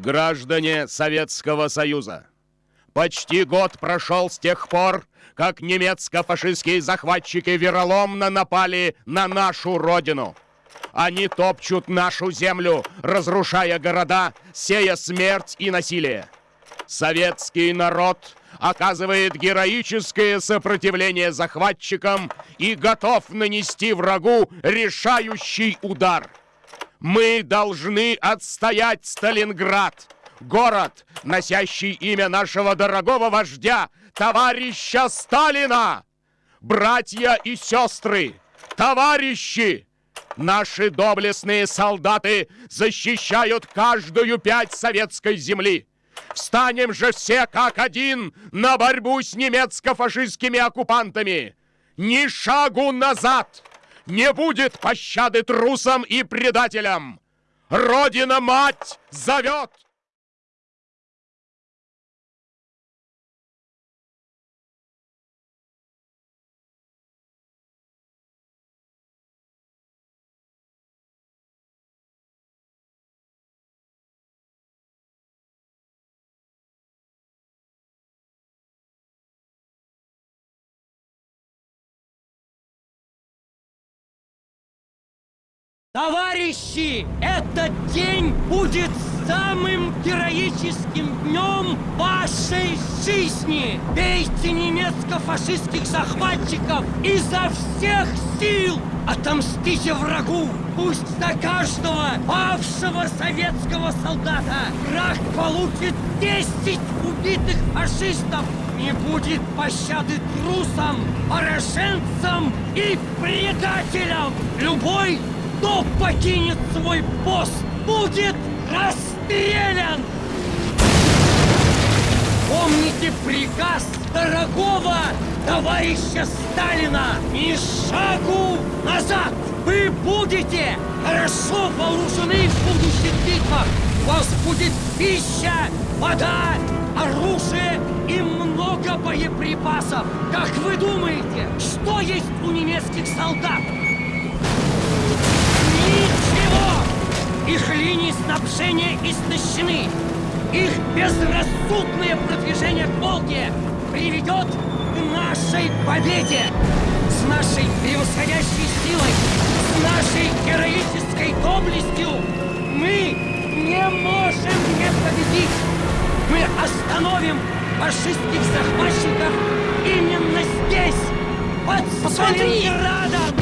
Граждане Советского Союза, почти год прошел с тех пор, как немецко-фашистские захватчики вероломно напали на нашу родину. Они топчут нашу землю, разрушая города, сея смерть и насилие. Советский народ оказывает героическое сопротивление захватчикам и готов нанести врагу решающий удар. Мы должны отстоять Сталинград, город, носящий имя нашего дорогого вождя, товарища Сталина! Братья и сестры, товарищи! Наши доблестные солдаты защищают каждую пять советской земли. Встанем же все как один на борьбу с немецко-фашистскими оккупантами. Ни шагу назад! Не будет пощады трусам и предателям! Родина-мать зовет! Товарищи, этот день будет самым героическим днем вашей жизни! Бейте немецко-фашистских захватчиков изо всех сил! Отомстите врагу! Пусть за каждого павшего советского солдата враг получит 10 убитых фашистов! Не будет пощады трусам, пораженцам и предателям! Любой кто покинет свой пост, будет расстрелян! Помните приказ дорогого товарища Сталина ни шагу назад! Вы будете хорошо вооружены в будущих битвах! У вас будет пища, вода, оружие и много боеприпасов! Как вы думаете, что есть у немецких солдат? Снабжения истощены. Их безрассудное продвижение к Волге приведет к нашей победе. С нашей превосходящей силой, с нашей героической доблестью мы не можем не победить. Мы остановим фашистских захватчиков именно здесь, под Сталинградом!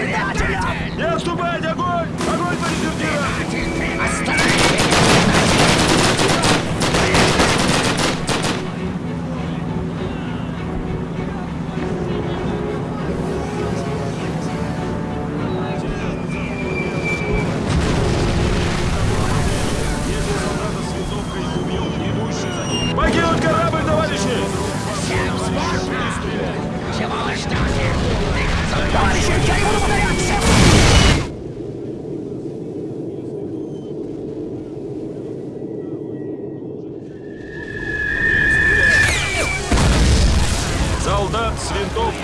предателям! Не отступайте! Огонь! Огонь по дезертирам! Остановись!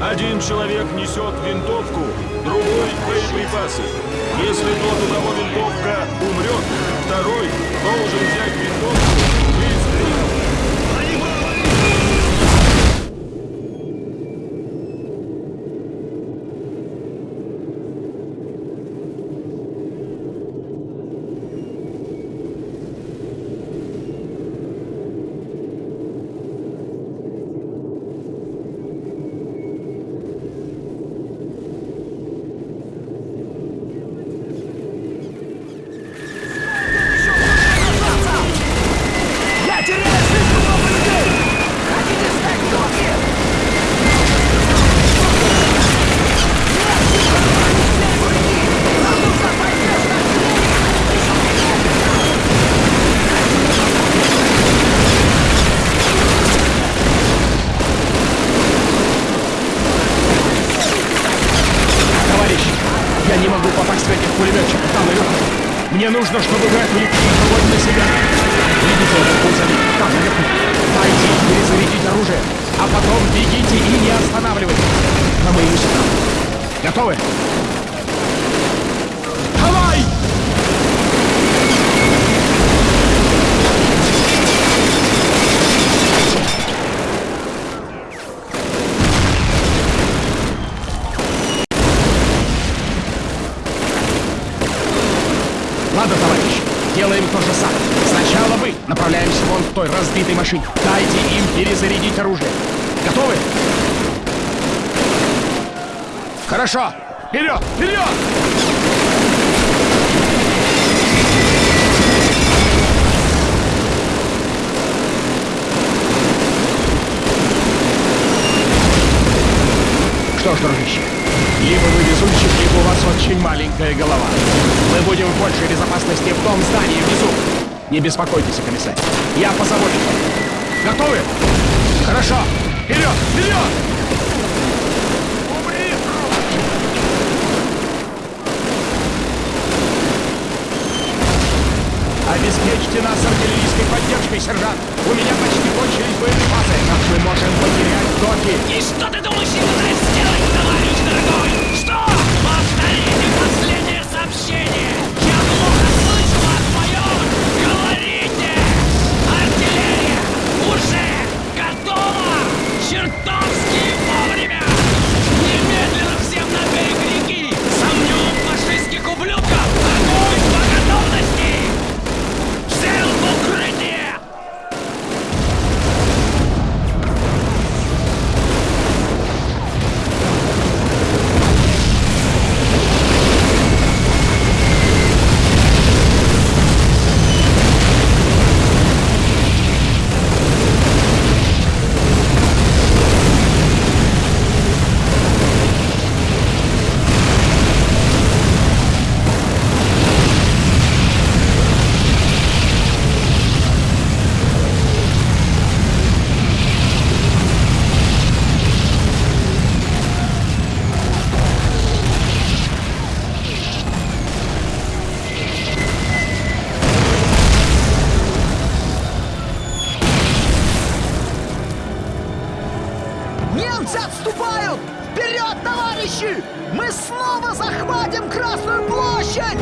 Один человек несет винтовку, другой — боеприпасы. Если тот, у кого винтовка, умрет, второй должен взять винтовку нужно, чтобы отвлекли их огонь на себя. Видите этот грузовик? Там наверху. Дайте перезарядить оружие, а потом бегите и не останавливайтесь. На моему сигналу. Готовы? Машине. Дайте им перезарядить оружие. Готовы? Хорошо. Вперед! Вперед! Что ж, дружище, либо вы везунчик, либо у вас очень маленькая голова. Мы будем в большей безопасности в том здании внизу. Не беспокойтесь, комиссар. Я позабочусь. Готовы? Хорошо. Вперед! Вперед! Обеспечьте нас артиллерийской поддержкой, сержант. У меня почти кончились боеприпасы. Как мы можем потерять доки? И что ты думаешь, я пытаюсь сделать, товарищ дорогой? Что? Немцы отступают! Вперед, товарищи! Мы снова захватим Красную площадь!